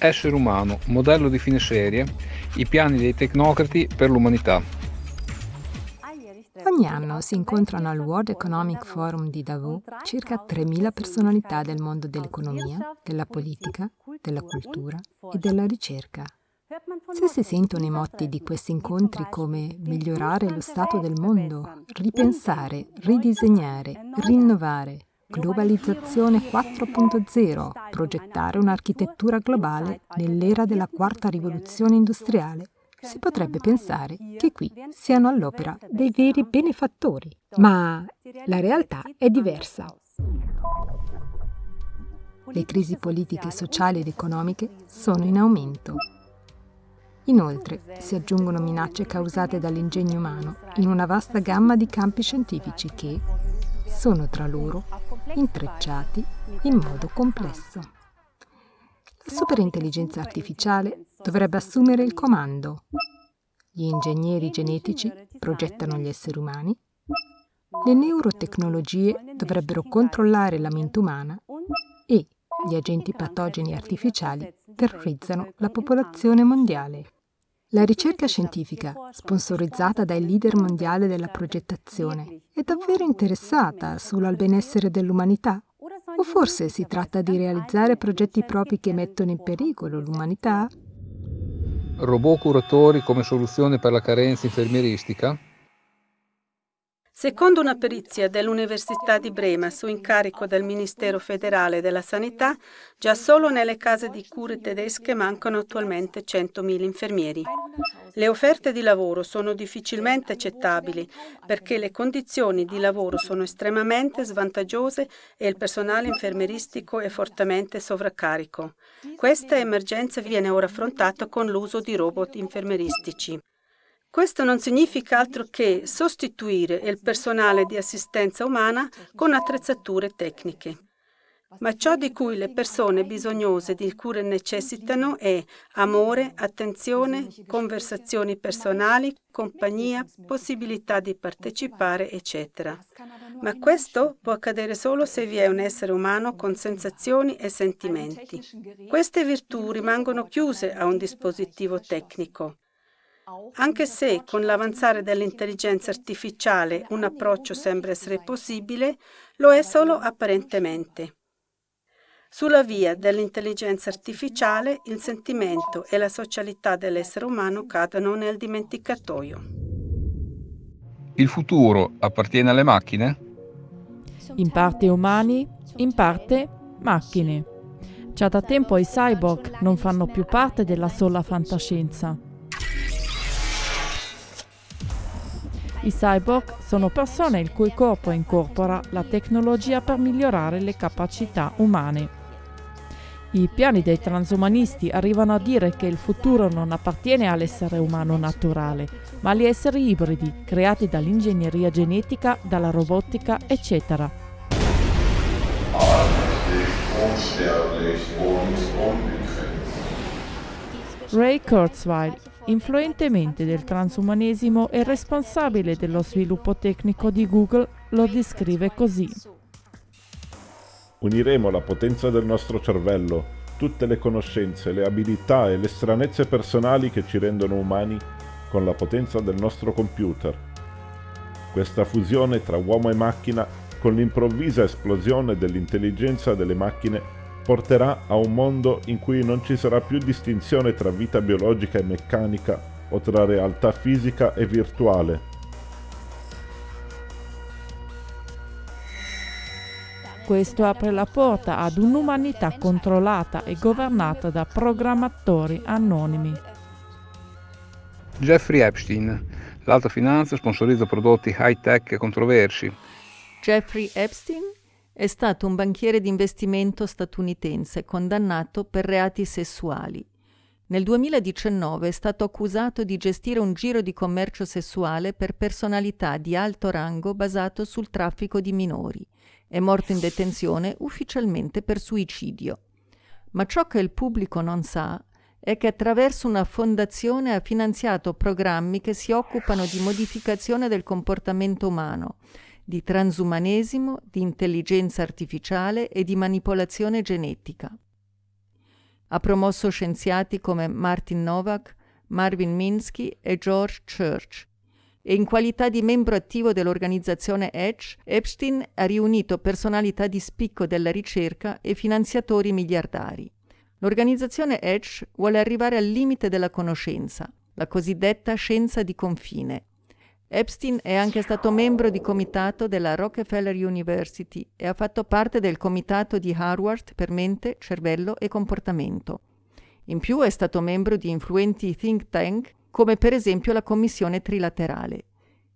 Essere umano, modello di fine serie, i piani dei tecnocrati per l'umanità. Ogni anno si incontrano al World Economic Forum di Davos circa 3.000 personalità del mondo dell'economia, della politica, della cultura e della ricerca. Se si sentono i motti di questi incontri come migliorare lo stato del mondo, ripensare, ridisegnare, rinnovare, Globalizzazione 4.0, progettare un'architettura globale nell'era della quarta rivoluzione industriale. Si potrebbe pensare che qui siano all'opera dei veri benefattori, ma la realtà è diversa. Le crisi politiche, sociali ed economiche sono in aumento. Inoltre si aggiungono minacce causate dall'ingegno umano in una vasta gamma di campi scientifici che sono tra loro intrecciati in modo complesso. La superintelligenza artificiale dovrebbe assumere il comando. Gli ingegneri genetici progettano gli esseri umani. Le neurotecnologie dovrebbero controllare la mente umana e gli agenti patogeni artificiali terrorizzano la popolazione mondiale. La ricerca scientifica, sponsorizzata dai leader mondiali della progettazione, è davvero interessata solo al benessere dell'umanità? O forse si tratta di realizzare progetti propri che mettono in pericolo l'umanità? Robot curatori come soluzione per la carenza infermieristica? Secondo una perizia dell'Università di Brema su incarico del Ministero federale della Sanità, già solo nelle case di cure tedesche mancano attualmente 100.000 infermieri. Le offerte di lavoro sono difficilmente accettabili perché le condizioni di lavoro sono estremamente svantaggiose e il personale infermieristico è fortemente sovraccarico. Questa emergenza viene ora affrontata con l'uso di robot infermieristici. Questo non significa altro che sostituire il personale di assistenza umana con attrezzature tecniche. Ma ciò di cui le persone bisognose di cure necessitano è amore, attenzione, conversazioni personali, compagnia, possibilità di partecipare, eccetera. Ma questo può accadere solo se vi è un essere umano con sensazioni e sentimenti. Queste virtù rimangono chiuse a un dispositivo tecnico. Anche se con l'avanzare dell'intelligenza artificiale un approccio sembra essere possibile, lo è solo apparentemente. Sulla via dell'intelligenza artificiale il sentimento e la socialità dell'essere umano cadono nel dimenticatoio. Il futuro appartiene alle macchine? In parte umani, in parte macchine. Già da tempo i cyborg non fanno più parte della sola fantascienza. I cyborg sono persone il cui corpo incorpora la tecnologia per migliorare le capacità umane. I piani dei transumanisti arrivano a dire che il futuro non appartiene all'essere umano naturale, ma agli esseri ibridi creati dall'ingegneria genetica, dalla robotica, eccetera. Ray Kurzweil, influentemente del transumanesimo e responsabile dello sviluppo tecnico di Google, lo descrive così. Uniremo la potenza del nostro cervello, tutte le conoscenze, le abilità e le stranezze personali che ci rendono umani con la potenza del nostro computer. Questa fusione tra uomo e macchina, con l'improvvisa esplosione dell'intelligenza delle macchine, porterà a un mondo in cui non ci sarà più distinzione tra vita biologica e meccanica o tra realtà fisica e virtuale. Questo apre la porta ad un'umanità controllata e governata da programmatori anonimi. Jeffrey Epstein, l'alta finanza sponsorizza prodotti high-tech e controversi. Jeffrey Epstein è stato un banchiere di investimento statunitense condannato per reati sessuali. Nel 2019 è stato accusato di gestire un giro di commercio sessuale per personalità di alto rango basato sul traffico di minori. È morto in detenzione ufficialmente per suicidio. Ma ciò che il pubblico non sa è che attraverso una fondazione ha finanziato programmi che si occupano di modificazione del comportamento umano di transumanesimo, di intelligenza artificiale e di manipolazione genetica. Ha promosso scienziati come Martin Novak, Marvin Minsky e George Church. E in qualità di membro attivo dell'organizzazione Edge, Epstein ha riunito personalità di spicco della ricerca e finanziatori miliardari. L'organizzazione Edge vuole arrivare al limite della conoscenza, la cosiddetta scienza di confine. Epstein è anche stato membro di comitato della Rockefeller University e ha fatto parte del comitato di Harvard per mente, cervello e comportamento. In più è stato membro di influenti think tank come per esempio la Commissione trilaterale.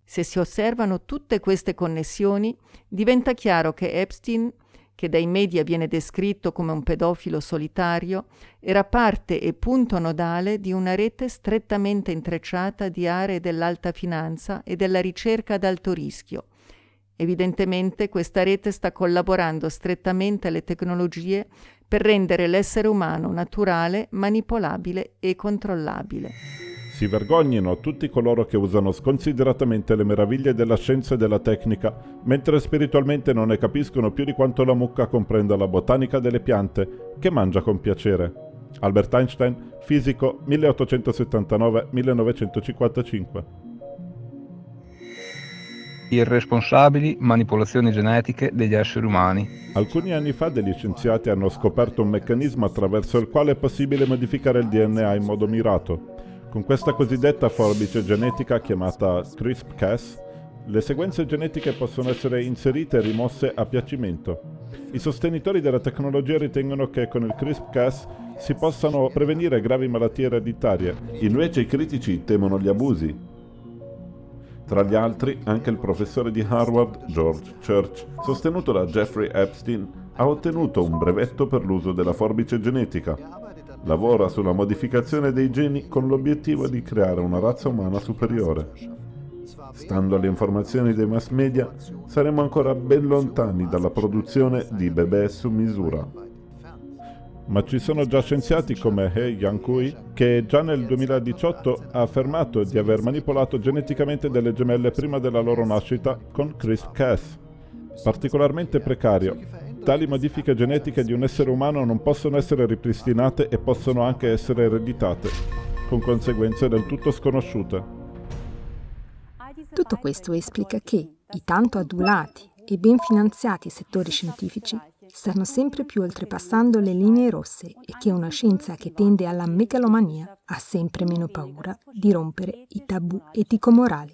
Se si osservano tutte queste connessioni, diventa chiaro che Epstein che dai media viene descritto come un pedofilo solitario, era parte e punto nodale di una rete strettamente intrecciata di aree dell'alta finanza e della ricerca ad alto rischio. Evidentemente questa rete sta collaborando strettamente alle tecnologie per rendere l'essere umano naturale, manipolabile e controllabile. Si vergognino tutti coloro che usano sconsideratamente le meraviglie della scienza e della tecnica, mentre spiritualmente non ne capiscono più di quanto la mucca comprenda la botanica delle piante, che mangia con piacere. Albert Einstein, fisico 1879-1955 irresponsabili manipolazioni genetiche degli esseri umani. Alcuni anni fa degli scienziati hanno scoperto un meccanismo attraverso il quale è possibile modificare il DNA in modo mirato. Con questa cosiddetta forbice genetica chiamata CRISPR-Cas, le sequenze genetiche possono essere inserite e rimosse a piacimento. I sostenitori della tecnologia ritengono che con il CRISPR-Cas si possano prevenire gravi malattie ereditarie, invece i critici temono gli abusi. Tra gli altri, anche il professore di Harvard, George Church, sostenuto da Jeffrey Epstein, ha ottenuto un brevetto per l'uso della forbice genetica, lavora sulla modificazione dei geni con l'obiettivo di creare una razza umana superiore. Stando alle informazioni dei mass media, saremo ancora ben lontani dalla produzione di bebè su misura. Ma ci sono già scienziati come He Yankui che già nel 2018 ha affermato di aver manipolato geneticamente delle gemelle prima della loro nascita con CRISPR-Cas. Particolarmente precario, Tali modifiche genetiche di un essere umano non possono essere ripristinate e possono anche essere ereditate, con conseguenze del tutto sconosciute. Tutto questo esplica che i tanto adulati e ben finanziati settori scientifici stanno sempre più oltrepassando le linee rosse e che una scienza che tende alla megalomania ha sempre meno paura di rompere i tabù etico-morali.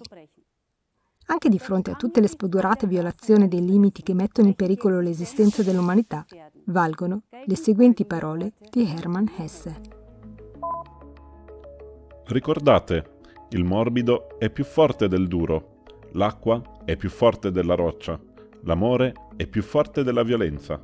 Anche di fronte a tutte le spodurate violazioni dei limiti che mettono in pericolo l'esistenza dell'umanità, valgono le seguenti parole di Hermann Hesse. Ricordate, il morbido è più forte del duro, l'acqua è più forte della roccia, l'amore è più forte della violenza.